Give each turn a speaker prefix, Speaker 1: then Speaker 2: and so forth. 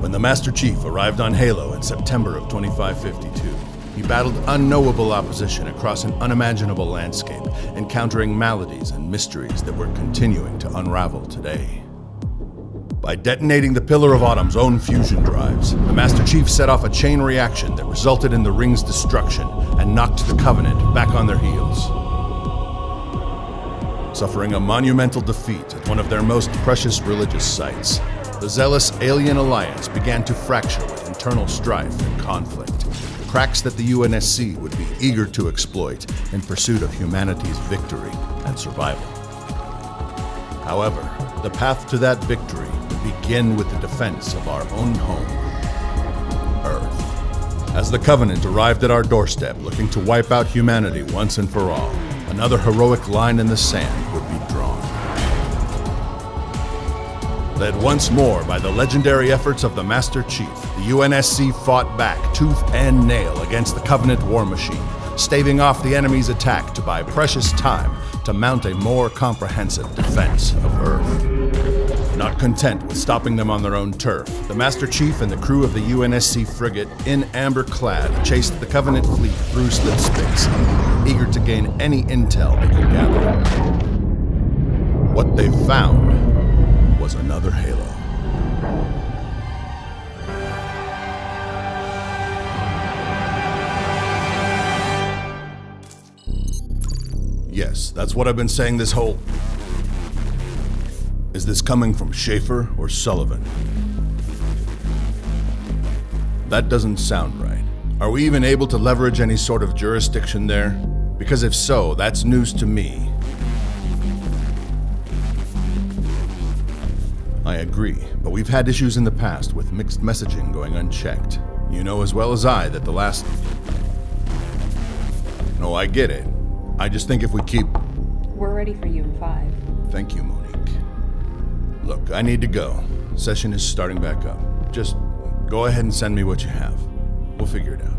Speaker 1: When the Master Chief arrived on Halo in September of 2552, he battled unknowable opposition across an unimaginable landscape, encountering maladies and mysteries that were continuing to unravel today. By detonating the Pillar of Autumn's own fusion drives, the Master Chief set off a chain reaction that resulted in the ring's destruction and knocked the Covenant back on their heels. Suffering a monumental defeat at one of their most precious religious sites, the zealous Alien Alliance began to fracture with internal strife and conflict, cracks that the UNSC would be eager to exploit in pursuit of humanity's victory and survival. However, the path to that victory would begin with the defense of our own home, Earth. As the Covenant arrived at our doorstep looking to wipe out humanity once and for all, another heroic line in the sand Led once more by the legendary efforts of the Master Chief, the UNSC fought back tooth and nail against the Covenant war machine, staving off the enemy's attack to buy precious time to mount a more comprehensive defense of Earth. Not content with stopping them on their own turf, the Master Chief and the crew of the UNSC frigate, In Amber Clad, chased the Covenant fleet through slipspace, eager to gain any intel they could gather. What they found was another Halo. Yes, that's what I've been saying this whole. Is this coming from Schaefer or Sullivan? That doesn't sound right. Are we even able to leverage any sort of jurisdiction there? Because if so, that's news to me. I agree, but we've had issues in the past with mixed messaging going unchecked. You know as well as I that the last. No, I get it. I just think if we keep.
Speaker 2: We're ready for you in five.
Speaker 1: Thank you, Monique. Look, I need to go. Session is starting back up. Just go ahead and send me what you have. We'll figure it out.